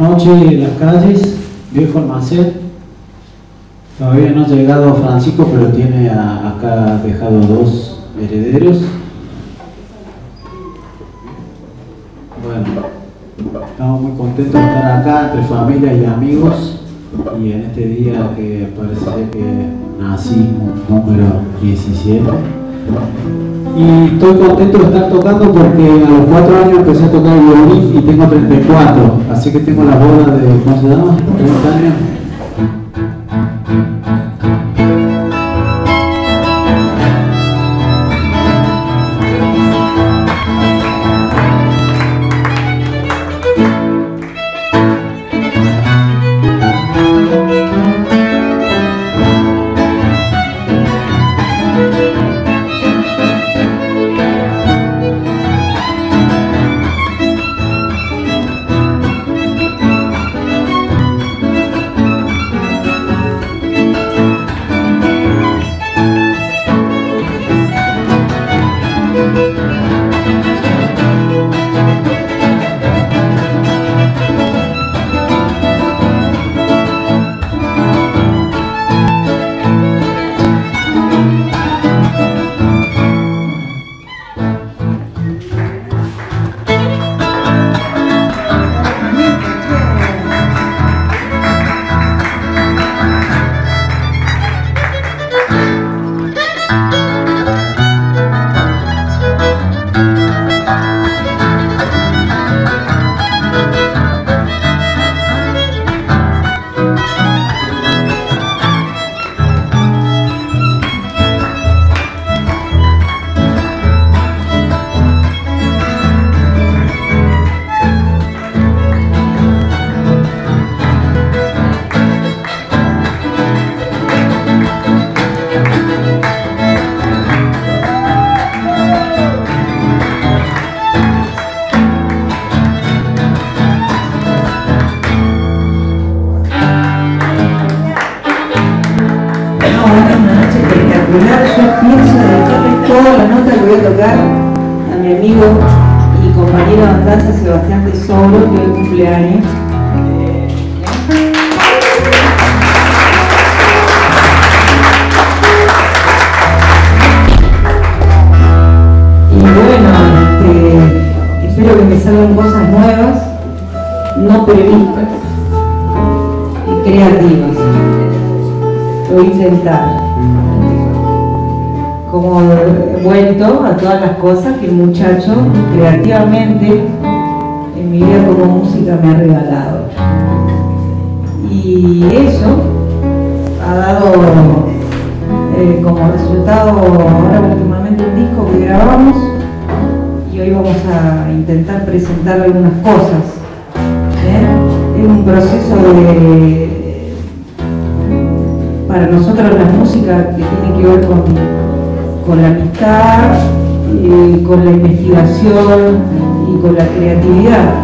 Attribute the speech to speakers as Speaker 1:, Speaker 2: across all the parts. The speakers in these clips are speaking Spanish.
Speaker 1: Noche en las calles, viejo almacén. Todavía no ha llegado Francisco, pero tiene acá dejado dos herederos. Bueno, estamos muy contentos de estar acá entre familia y amigos y en este día que parece que nací número 17 y estoy contento de estar tocando porque a los 4 años empecé a tocar violín y tengo 34, así que tengo la boda de, ¿cómo se llama? 30 años.
Speaker 2: ¿verdad? Yo pienso en toda la nota que voy a tocar a mi amigo y compañero de andanza Sebastián Tesoro, que hoy cumpleaños. Y bueno, este, espero que me salgan cosas nuevas, no previstas, y creativas. Lo voy a intentar todas las cosas que el muchacho creativamente en mi vida como música me ha regalado. Y eso ha dado eh, como resultado ahora últimamente un disco que grabamos y hoy vamos a intentar presentar algunas cosas. ¿eh? Es un proceso de, para nosotros la música que tiene que ver con, con la amistad, con la investigación y con la creatividad.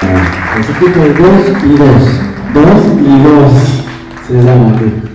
Speaker 1: De dos y dos. Dos y dos se llama aquí.